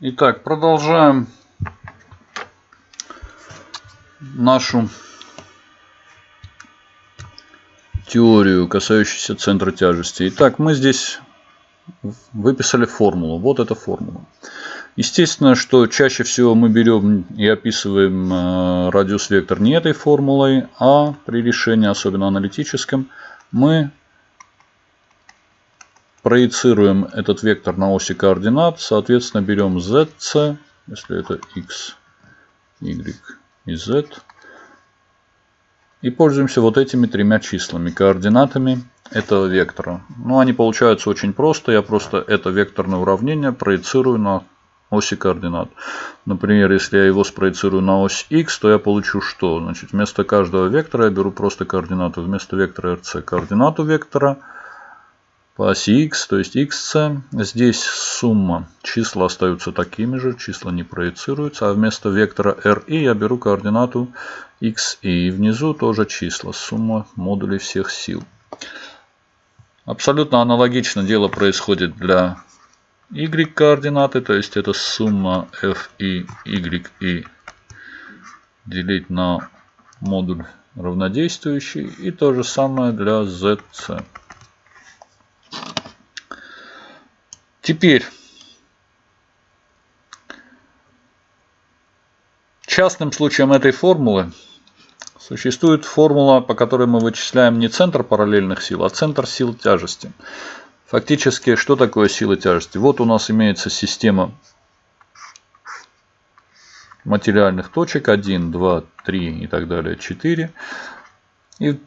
Итак, продолжаем нашу теорию, касающуюся центра тяжести. Итак, мы здесь выписали формулу. Вот эта формула. Естественно, что чаще всего мы берем и описываем э, радиус вектор не этой формулой, а при решении, особенно аналитическом, мы проецируем этот вектор на оси координат. Соответственно, берем zc, если это x, y и z. И пользуемся вот этими тремя числами, координатами этого вектора. Ну, они получаются очень просто. Я просто это векторное уравнение проецирую на оси координат. Например, если я его спроецирую на ось x, то я получу что? Значит, вместо каждого вектора я беру просто координату. Вместо вектора rc координату вектора по оси x, то есть xc. Здесь сумма. Числа остаются такими же, числа не проецируются. А вместо вектора ri я беру координату x и внизу тоже числа. Сумма модулей всех сил. Абсолютно аналогично дело происходит для y координаты, то есть это сумма f и y и делить на модуль равнодействующий. И то же самое для zc. Теперь частным случаем этой формулы существует формула, по которой мы вычисляем не центр параллельных сил, а центр сил тяжести. Фактически, что такое сила тяжести? Вот у нас имеется система материальных точек 1, 2, 3 и так далее, 4. И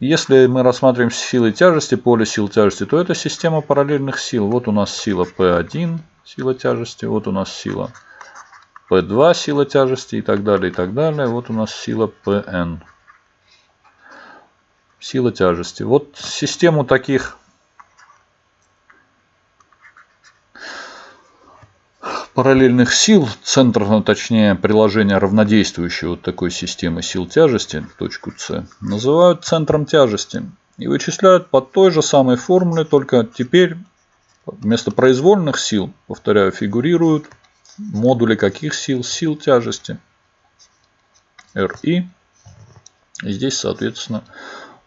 если мы рассматриваем силы тяжести, поле сил тяжести, то это система параллельных сил. Вот у нас сила P1, сила тяжести, вот у нас сила P2, сила тяжести и так далее, и так далее. Вот у нас сила PN, сила тяжести. Вот систему таких параллельных сил, центр, ну, точнее приложение равнодействующего вот такой системы сил тяжести, точку С, называют центром тяжести. И вычисляют по той же самой формуле, только теперь вместо произвольных сил, повторяю, фигурируют модули каких сил? Сил тяжести. RI. И здесь, соответственно,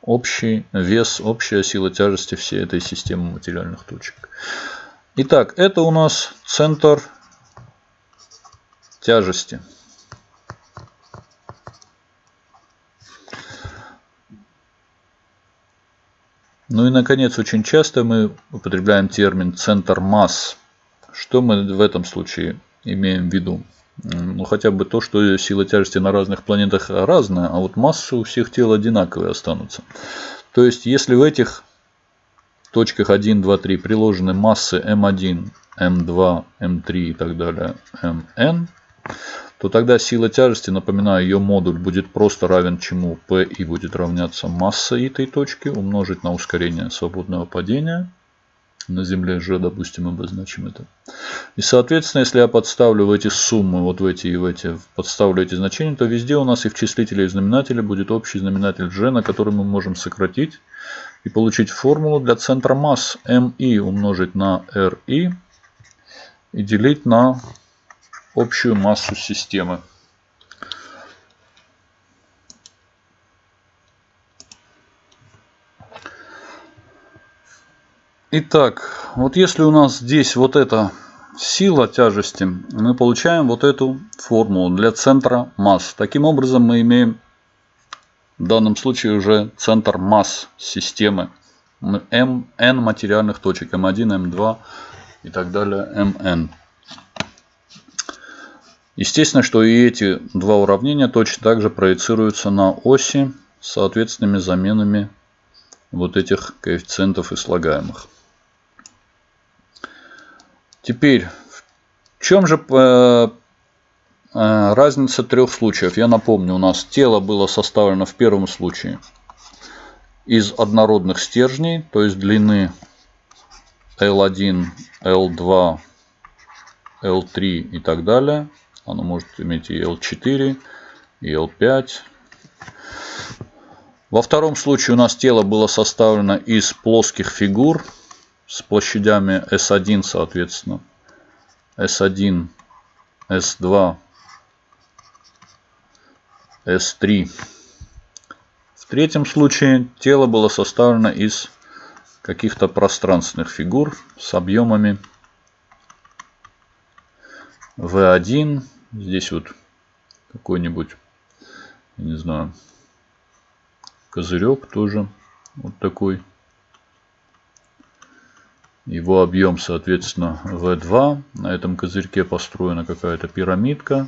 общий вес, общая сила тяжести всей этой системы материальных точек. Итак, это у нас центр тяжести. Ну и, наконец, очень часто мы употребляем термин «центр масс». Что мы в этом случае имеем в виду? Ну, хотя бы то, что сила тяжести на разных планетах разная, а вот массы у всех тел одинаковые останутся. То есть, если в этих точках 1, 2, 3 приложены массы М1, М2, М3 и так далее, Мн, то тогда сила тяжести, напоминаю, ее модуль будет просто равен чему? P и будет равняться масса этой точки умножить на ускорение свободного падения. На Земле же, допустим, обозначим это. И, соответственно, если я подставлю в эти суммы, вот в эти и в эти, подставлю эти значения, то везде у нас и в числителе, и в знаменателе будет общий знаменатель G, на который мы можем сократить и получить формулу для центра масс MI умножить на RI и делить на общую массу системы. Итак, вот если у нас здесь вот эта сила тяжести, мы получаем вот эту формулу для центра масс. Таким образом мы имеем в данном случае уже центр масс системы. М, N материальных точек, М1, М2 и так далее, Мн. Естественно, что и эти два уравнения точно так же проецируются на оси с соответственными заменами вот этих коэффициентов и слагаемых. Теперь, в чем же э, э, разница трех случаев? Я напомню, у нас тело было составлено в первом случае из однородных стержней, то есть длины L1, L2, L3 и так далее. Оно может иметь и L4, и L5. Во втором случае у нас тело было составлено из плоских фигур с площадями S1, соответственно, S1, S2, S3. В третьем случае тело было составлено из каких-то пространственных фигур с объемами V1. Здесь вот какой-нибудь, не знаю, козырек тоже вот такой. Его объем, соответственно, V2. На этом козырьке построена какая-то пирамидка.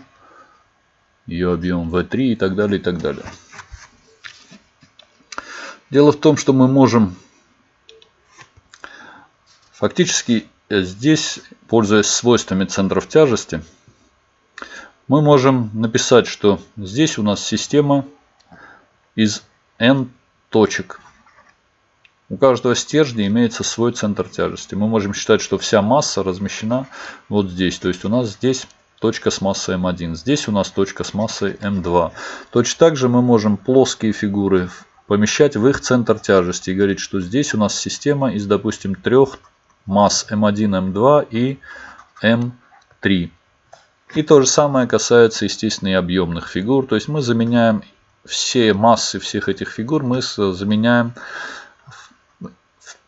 Ее объем V3 и так далее, и так далее. Дело в том, что мы можем фактически здесь, пользуясь свойствами центров тяжести, мы можем написать, что здесь у нас система из n точек. У каждого стержня имеется свой центр тяжести. Мы можем считать, что вся масса размещена вот здесь. То есть у нас здесь точка с массой m1. Здесь у нас точка с массой m2. Точно так же мы можем плоские фигуры помещать в их центр тяжести и говорить, что здесь у нас система из, допустим, трех масс m1, m2 и m3. И то же самое касается, естественно, и объемных фигур. То есть мы заменяем все массы всех этих фигур, мы заменяем,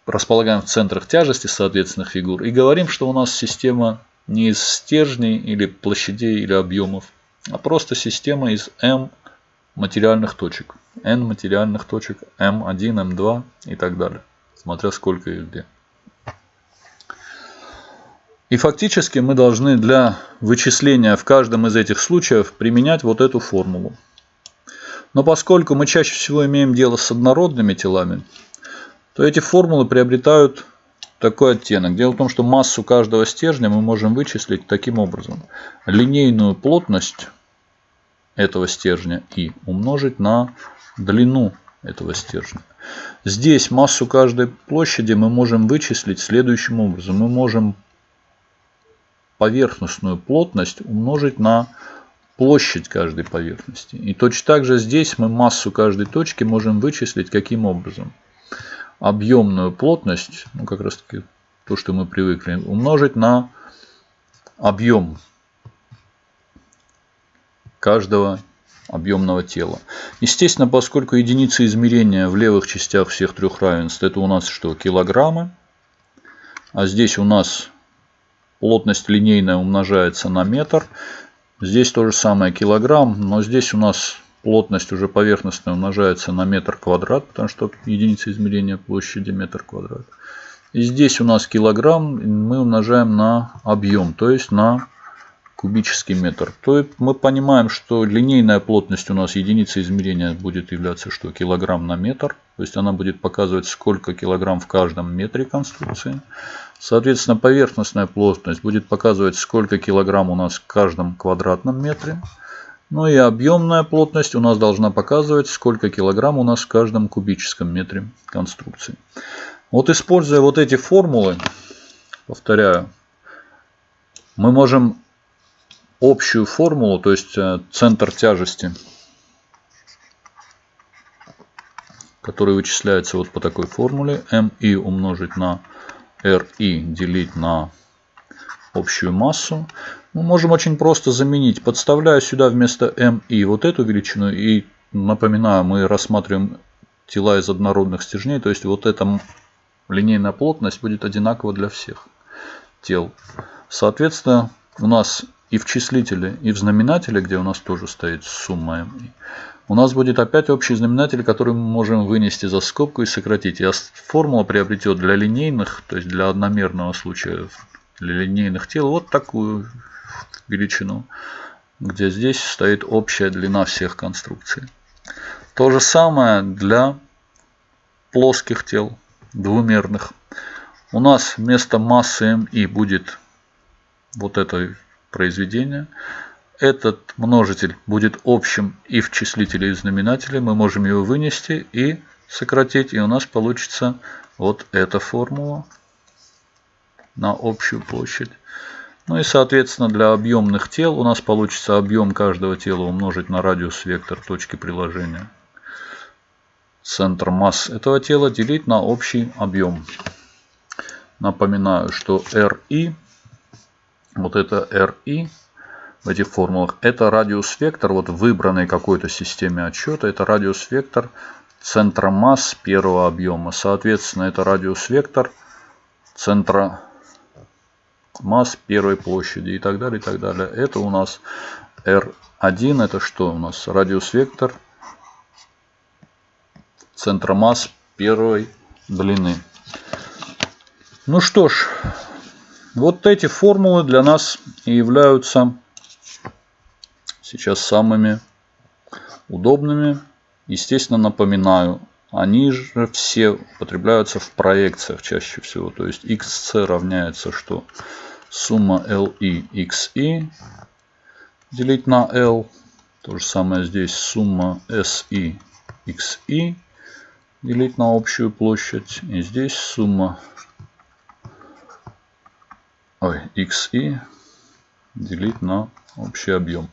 располагаем в центрах тяжести соответственных фигур и говорим, что у нас система не из стержней или площадей или объемов, а просто система из m материальных точек. n материальных точек, m1, m2 и так далее. Смотря сколько и где. И фактически мы должны для вычисления в каждом из этих случаев применять вот эту формулу. Но поскольку мы чаще всего имеем дело с однородными телами, то эти формулы приобретают такой оттенок. Дело в том, что массу каждого стержня мы можем вычислить таким образом. Линейную плотность этого стержня и умножить на длину этого стержня. Здесь массу каждой площади мы можем вычислить следующим образом. Мы можем поверхностную плотность умножить на площадь каждой поверхности. И точно так же здесь мы массу каждой точки можем вычислить каким образом. Объемную плотность, ну как раз таки то, что мы привыкли, умножить на объем каждого объемного тела. Естественно, поскольку единицы измерения в левых частях всех трех равенств, это у нас что? Килограммы. А здесь у нас Плотность линейная умножается на метр. Здесь то же самое килограмм, но здесь у нас плотность уже поверхностная умножается на метр квадрат, потому что единица измерения площади метр квадрат. И здесь у нас килограмм мы умножаем на объем, то есть на кубический метр. То есть мы понимаем, что линейная плотность у нас единица измерения будет являться что килограмм на метр. То есть она будет показывать сколько килограмм в каждом метре конструкции. Соответственно поверхностная плотность будет показывать сколько килограмм у нас в каждом квадратном метре. Ну и объемная плотность у нас должна показывать сколько килограмм у нас в каждом кубическом метре конструкции. Вот используя вот эти формулы, повторяю, мы можем общую формулу, то есть э, центр тяжести, который вычисляется вот по такой формуле, mi умножить на ri делить на общую массу, мы можем очень просто заменить. Подставляю сюда вместо mi вот эту величину и напоминаю, мы рассматриваем тела из однородных стержней, то есть вот эта линейная плотность будет одинакова для всех тел. Соответственно, у нас и в числителе, и в знаменателе, где у нас тоже стоит сумма m, у нас будет опять общий знаменатель, который мы можем вынести за скобку и сократить. И формула приобретет для линейных, то есть для одномерного случая, для линейных тел, вот такую величину, где здесь стоит общая длина всех конструкций. То же самое для плоских тел, двумерных. У нас вместо массы МИ будет вот этой произведения. Этот множитель будет общим и в числителе, и в знаменателе. Мы можем его вынести и сократить. И у нас получится вот эта формула на общую площадь. Ну и соответственно для объемных тел у нас получится объем каждого тела умножить на радиус вектор точки приложения. Центр масс этого тела делить на общий объем. Напоминаю, что RI вот это RI в этих формулах, это радиус вектор, вот в выбранной какой-то системе отчета, это радиус вектор центра масс первого объема. Соответственно, это радиус вектор центра масс первой площади и так далее, и так далее. Это у нас R1, это что у нас? Радиус вектор центра масс первой длины. Ну что ж, вот эти формулы для нас и являются сейчас самыми удобными. Естественно, напоминаю, они же все употребляются в проекциях чаще всего. То есть xc равняется что? Сумма li xi делить на l. То же самое здесь сумма si xi делить на общую площадь. И здесь сумма ой, xi делить на общий объем.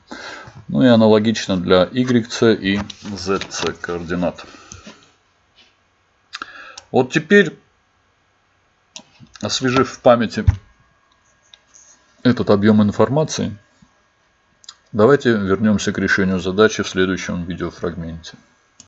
Ну и аналогично для yc и zc координат. Вот теперь, освежив в памяти этот объем информации, давайте вернемся к решению задачи в следующем видеофрагменте.